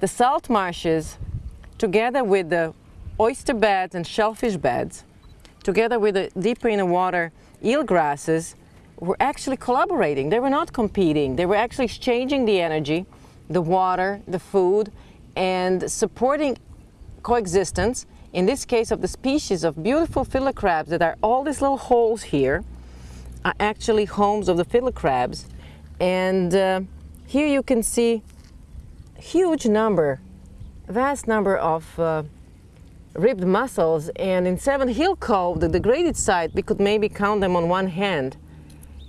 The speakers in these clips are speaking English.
The salt marshes, together with the oyster beds and shellfish beds, together with the deeper in the water eel grasses, were actually collaborating. They were not competing. They were actually exchanging the energy, the water, the food, and supporting coexistence, in this case of the species of beautiful fiddler crabs that are all these little holes here, are actually homes of the fiddler crabs. And uh, here you can see huge number, vast number of uh, ribbed mussels and in Seven Hill Cove, the degraded site, we could maybe count them on one hand.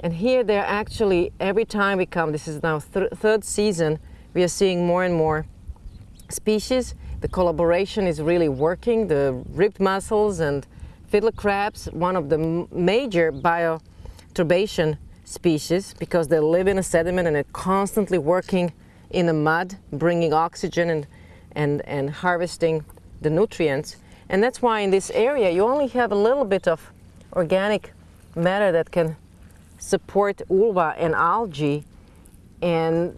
And here they're actually, every time we come, this is now th third season, we are seeing more and more species. The collaboration is really working. The ribbed mussels and fiddler crabs, one of the major bioturbation species because they live in a sediment and they're constantly working in the mud, bringing oxygen and, and, and harvesting the nutrients. And that's why in this area you only have a little bit of organic matter that can support ulva and algae and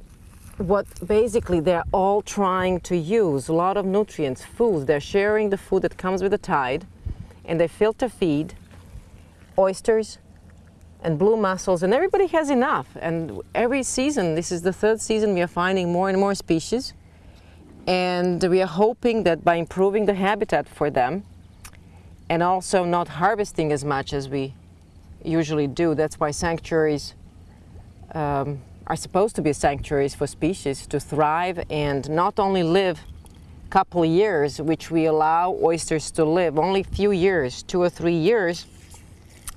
what basically they're all trying to use a lot of nutrients, food. They're sharing the food that comes with the tide and they filter feed oysters and blue mussels and everybody has enough and every season, this is the third season, we are finding more and more species and we are hoping that by improving the habitat for them and also not harvesting as much as we usually do, that's why sanctuaries um, are supposed to be sanctuaries for species to thrive and not only live a couple years, which we allow oysters to live, only a few years, two or three years,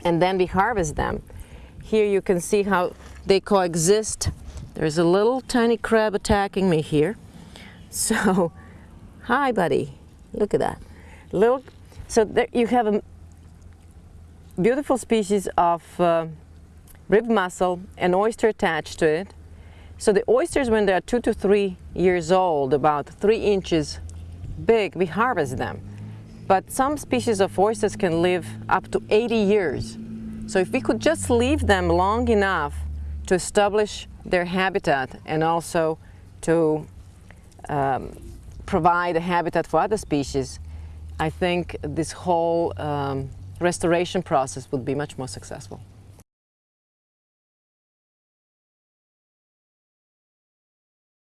and then we harvest them. Here you can see how they coexist. There's a little tiny crab attacking me here. So, hi buddy, look at that. Little, so there you have a beautiful species of uh, ribbed mussel, an oyster attached to it. So the oysters, when they're two to three years old, about three inches big, we harvest them. But some species of oysters can live up to 80 years. So if we could just leave them long enough to establish their habitat and also to um, provide a habitat for other species, I think this whole um, restoration process would be much more successful.